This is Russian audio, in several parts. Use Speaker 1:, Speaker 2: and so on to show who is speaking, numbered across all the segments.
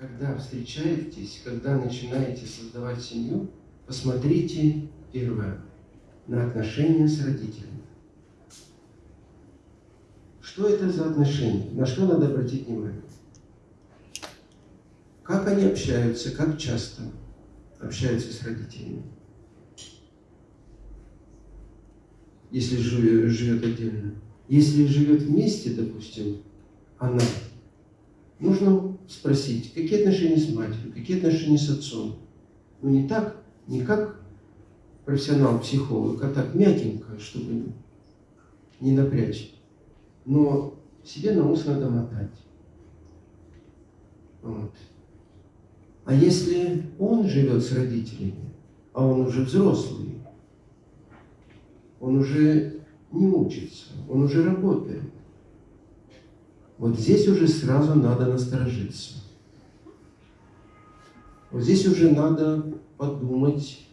Speaker 1: когда встречаетесь, когда начинаете создавать семью, посмотрите, первое, на отношения с родителями. Что это за отношения? На что надо обратить внимание? Как они общаются, как часто общаются с родителями? Если живет отдельно. Если живет вместе, допустим, она, нужно спросить, какие отношения с матерью, какие отношения с отцом. Ну не так, не как профессионал-психолог, а так мягенько, чтобы не напрячь. Но себе на ус надо мотать. Вот. А если он живет с родителями, а он уже взрослый, он уже не учится, он уже работает, вот здесь уже сразу надо насторожиться. Вот здесь уже надо подумать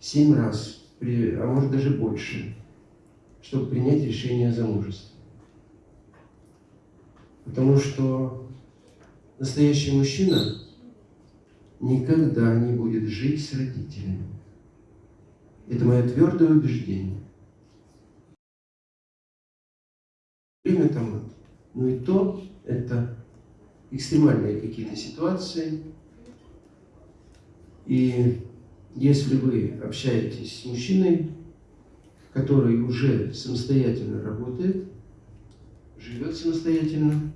Speaker 1: семь раз, а может даже больше, чтобы принять решение о замужестве. Потому что настоящий мужчина никогда не будет жить с родителями. Это мое твердое убеждение. Время там но и то это экстремальные какие-то ситуации. И если вы общаетесь с мужчиной, который уже самостоятельно работает, живет самостоятельно,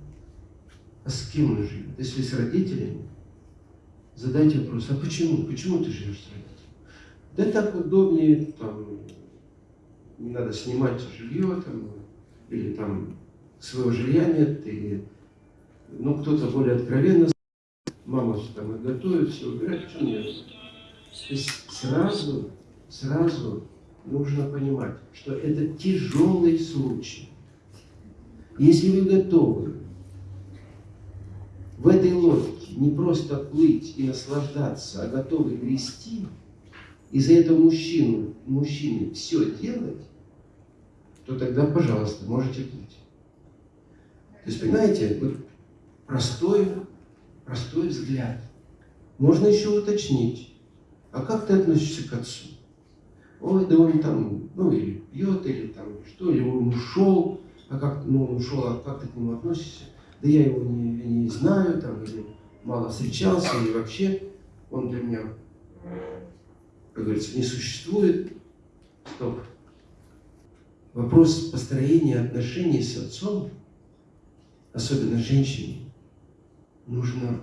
Speaker 1: а с кем он живет? Если с родителями, задайте вопрос, а почему? Почему ты живешь с родителями? Да так удобнее, там, не надо снимать жилье, там, или там своего жилья нет, и, ну, кто-то более откровенно, мама там и готовит, все убирает, почему нет? То есть сразу, сразу нужно понимать, что это тяжелый случай. Если вы готовы в этой лодке не просто плыть и наслаждаться, а готовы грести, и за это мужчину, мужчине все делать, то тогда, пожалуйста, можете плыть. То есть, понимаете, вот простой, простой взгляд. Можно еще уточнить, а как ты относишься к отцу? Ой, да он там, ну, или пьет, или там что, или он ушел, а как, ну, он ушел, а как ты к нему относишься? Да я его не, не знаю, там, или мало встречался, или вообще он для меня, как говорится, не существует. Стоп. Вопрос построения отношений с отцом особенно женщине, нужно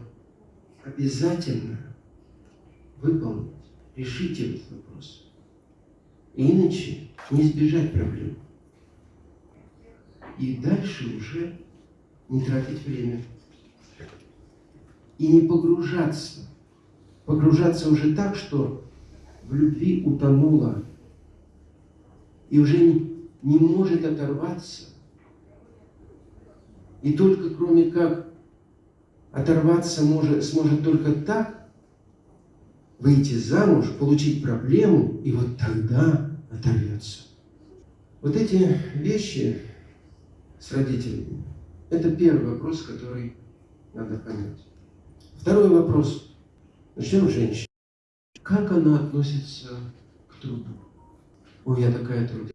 Speaker 1: обязательно выполнить, решить этот вопрос. Иначе не избежать проблем. И дальше уже не тратить время. И не погружаться. Погружаться уже так, что в любви утонула и уже не может оторваться и только кроме как оторваться может, сможет только так, выйти замуж, получить проблему, и вот тогда оторвется. Вот эти вещи с родителями, это первый вопрос, который надо понять. Второй вопрос. Начнем с женщины. Как она относится к труду? Ой, я такая трудная.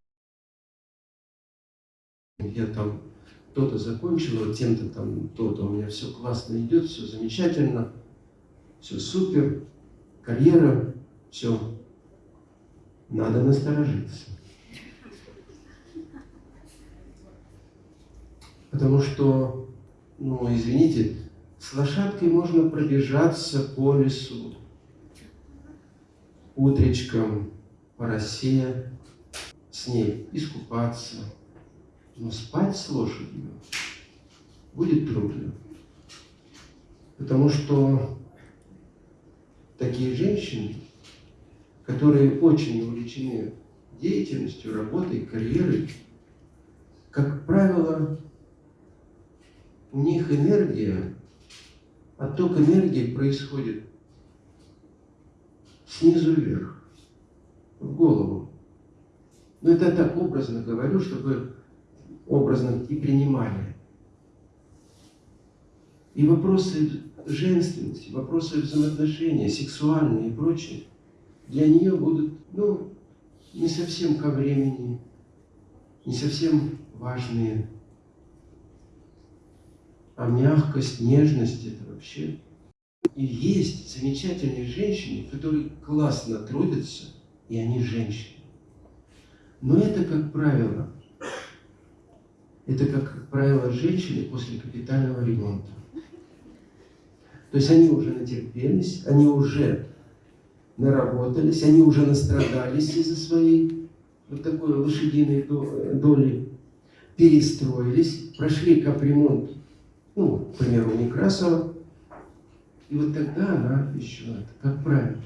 Speaker 1: Я там кто-то закончил, вот тем-то там, то-то, у меня все классно идет, все замечательно, все супер, карьера, все. Надо насторожиться. Потому что, ну, извините, с лошадкой можно пробежаться по лесу, утречком, по росе, с ней искупаться, но спать с лошадью будет трудно. Потому что такие женщины, которые очень увлечены деятельностью, работой, карьерой, как правило, у них энергия, отток энергии происходит снизу вверх, в голову. Но это так образно говорю, чтобы образно и принимали. И вопросы женственности, вопросы взаимоотношения, сексуальные и прочее, для нее будут, ну, не совсем ко времени, не совсем важные. А мягкость, нежность – это вообще... И есть замечательные женщины, которые классно трудятся, и они женщины. Но это, как правило, это, как правило, женщины после капитального ремонта. То есть они уже натерпелись, они уже наработались, они уже настрадались из-за своей вот такой лошадиной доли, перестроились, прошли капремонт, ну, к примеру, Некрасова, и вот тогда она еще, как правило,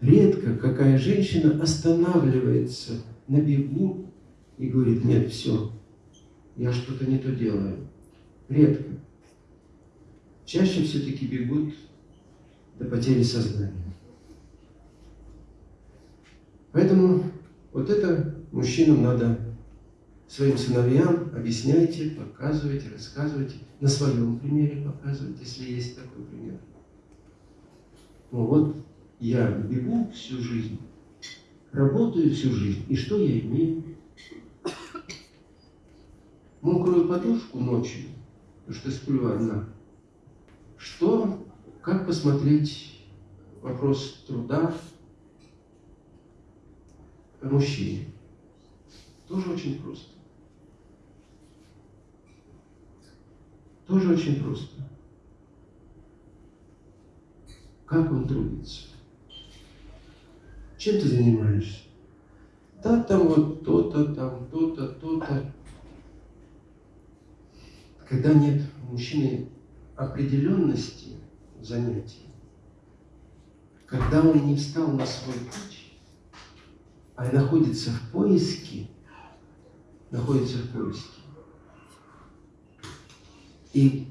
Speaker 1: редко какая женщина останавливается на бегу и говорит, нет, все, я что-то не то делаю. Редко. Чаще все-таки бегут до потери сознания. Поэтому вот это мужчинам надо своим сыновьям объясняйте, показывайте, рассказывайте, на своем примере показывайте, если есть такой пример. Ну вот я бегу всю жизнь, работаю всю жизнь, и что я имею? Мокрую подушку ночью, потому что сплю одна. Что, как посмотреть вопрос труда, мужчине. Тоже очень просто. Тоже очень просто. Как он трудится? Чем ты занимаешься? Да, там вот то-то, там то-то, то-то. Когда нет у мужчины определенности занятий, когда он не встал на свой путь, а находится в поиске, находится в поиске. И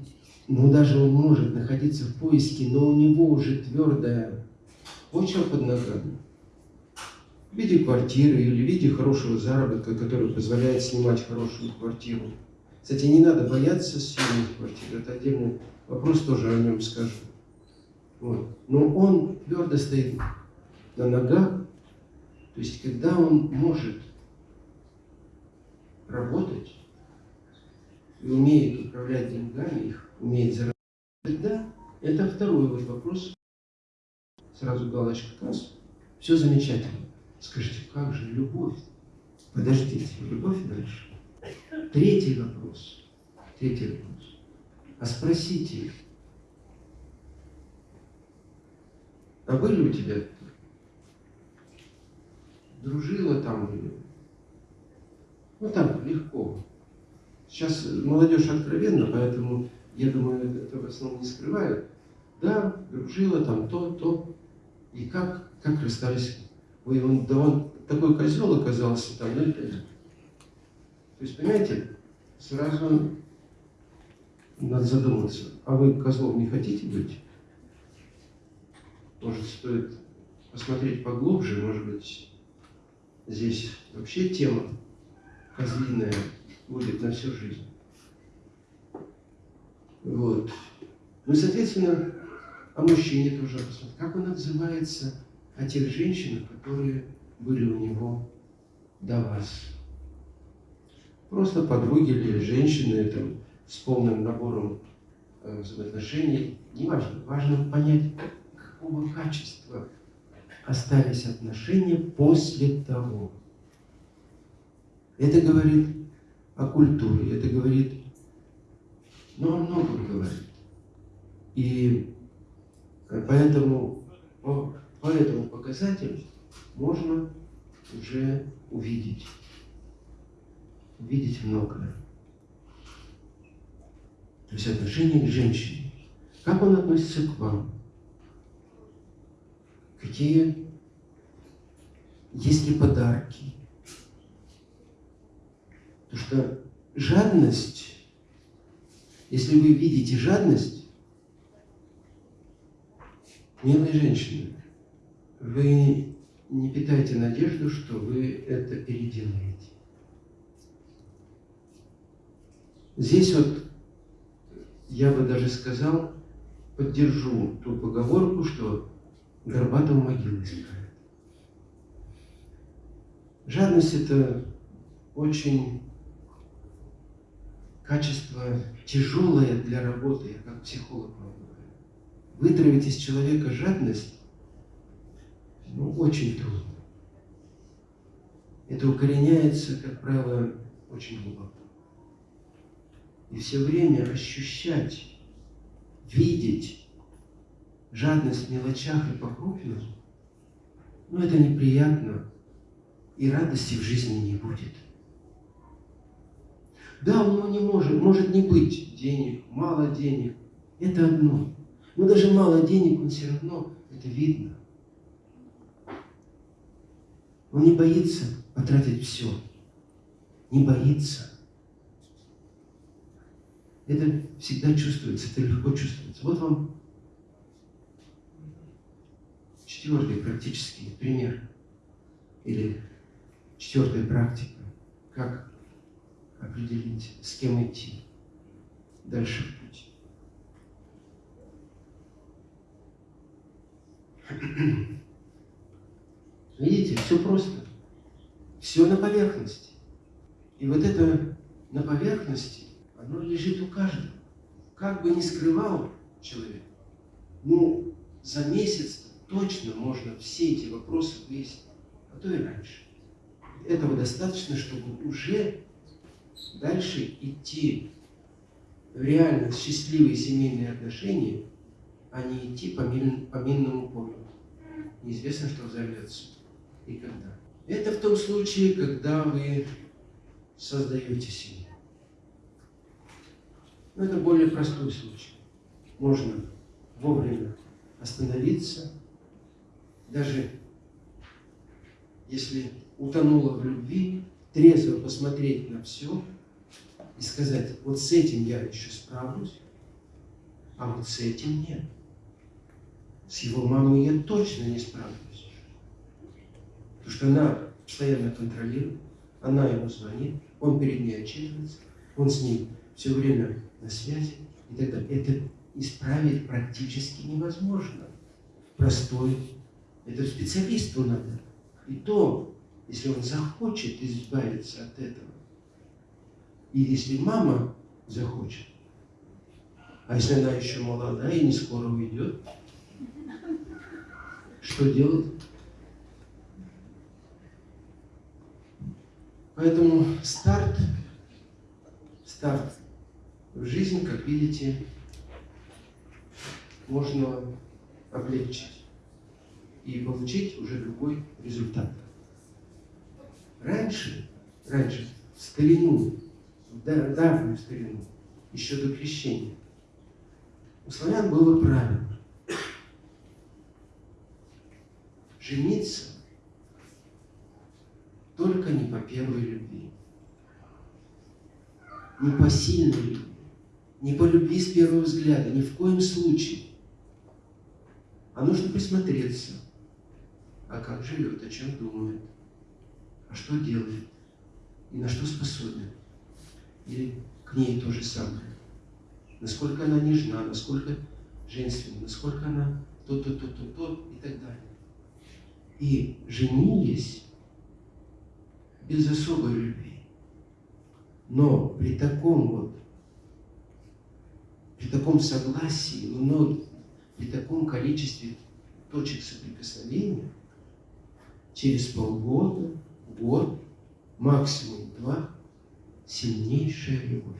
Speaker 1: ну, даже он может находиться в поиске, но у него уже твердая почва под ногами. В виде квартиры или в виде хорошего заработка, который позволяет снимать хорошую квартиру. Кстати, не надо бояться съемных квартир, это отдельный вопрос, тоже о нем скажу. Вот. Но он твердо стоит на ногах, то есть, когда он может работать и умеет управлять деньгами, их умеет зарабатывать, тогда это второй вот вопрос. Сразу галочка касс. Все замечательно. Скажите, как же любовь? Подождите, любовь дальше. Третий вопрос. Третий вопрос. А спросите а были у тебя дружила там. Ну так, легко. Сейчас молодежь откровенна, поэтому, я думаю, это в основном не скрывают. Да, дружила там то, то. И как, как расстались? Ой, он, да он такой козел оказался там, ну это... То есть, понимаете, сразу надо задуматься, а вы козлом не хотите быть? Может, стоит посмотреть поглубже, может быть, Здесь вообще тема козлиная будет на всю жизнь. Вот. Ну соответственно, о мужчине тоже посмотрим. Как он отзывается о тех женщинах, которые были у него до вас. Просто подруги или женщины там, с полным набором э, взаимоотношений. Не важно. Важно понять, какого качества остались отношения после того. Это говорит о культуре, это говорит, ну, о многом говорит. И поэтому по, по этому показателю можно уже увидеть, увидеть многое. То есть отношение к женщине. Как он относится к вам? какие есть ли подарки. Потому что жадность, если вы видите жадность, милые женщины, вы не питайте надежду, что вы это переделаете. Здесь вот я бы даже сказал, поддержу ту поговорку, что горбатого могилы искать. Жадность – это очень качество тяжелое для работы, я как психолог вам говорю. Вытравить из человека жадность ну, очень трудно. Это укореняется, как правило, очень глубоко. И все время ощущать, видеть жадность в мелочах и по крупным, ну это неприятно, и радости в жизни не будет. Да, у него не может, может не быть денег, мало денег. Это одно. Но даже мало денег, он все равно, это видно. Он не боится потратить все. Не боится. Это всегда чувствуется, это легко чувствуется. Вот вам четвертый практический пример. Или четвертая практика. Как определить, с кем идти дальше в путь. Видите, все просто. Все на поверхности. И вот это на поверхности, оно лежит у каждого. Как бы ни скрывал человек, ну, за месяц точно можно все эти вопросы выяснить, а то и раньше. Этого достаточно, чтобы уже дальше идти в реально счастливые семейные отношения, а не идти по, мин, по минному полю. Неизвестно, что взорвется и когда. Это в том случае, когда вы создаете семью. Но это более простой случай. Можно вовремя остановиться, даже если утонула в любви, трезво посмотреть на все и сказать, вот с этим я еще справлюсь, а вот с этим нет. С его мамой я точно не справлюсь. Потому что она постоянно контролирует, она ему звонит, он перед ней отчитывается, он с ней все время на связи и так далее. Это исправить практически невозможно. Простой. Это специалисту надо. И то если он захочет избавиться от этого, и если мама захочет, а если она еще молодая и не скоро уйдет, что делать? Поэтому старт, старт в жизнь, как видите, можно облегчить и получить уже другой результат. Раньше, раньше, в старину, в давнюю старину, еще до крещения, у славян было правило жениться только не по первой любви, не по сильной любви, не по с первого взгляда, ни в коем случае. А нужно присмотреться, а как живет, о чем думает а что делает и на что способен. Или к ней то же самое. Насколько она нежна, насколько женственна, насколько она то-то, то-то, то и так далее. И женились без особой любви. Но при таком вот, при таком согласии, но при таком количестве точек соприкосновения, через полгода, год, максимум два, сильнейшая любовь.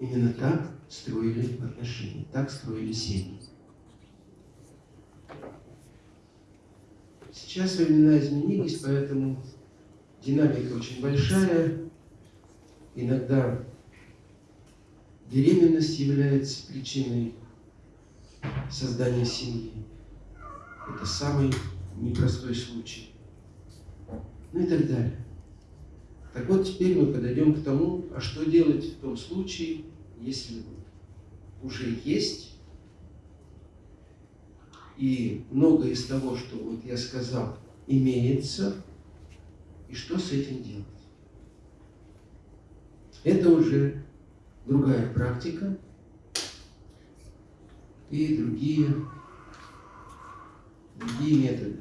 Speaker 1: Именно так строили отношения, так строили семьи. Сейчас времена изменились, поэтому динамика очень большая. Иногда беременность является причиной создания семьи. Это самый непростой случай ну и так далее. Так вот, теперь мы подойдем к тому, а что делать в том случае, если уже есть, и многое из того, что вот я сказал, имеется, и что с этим делать. Это уже другая практика и другие, другие методы.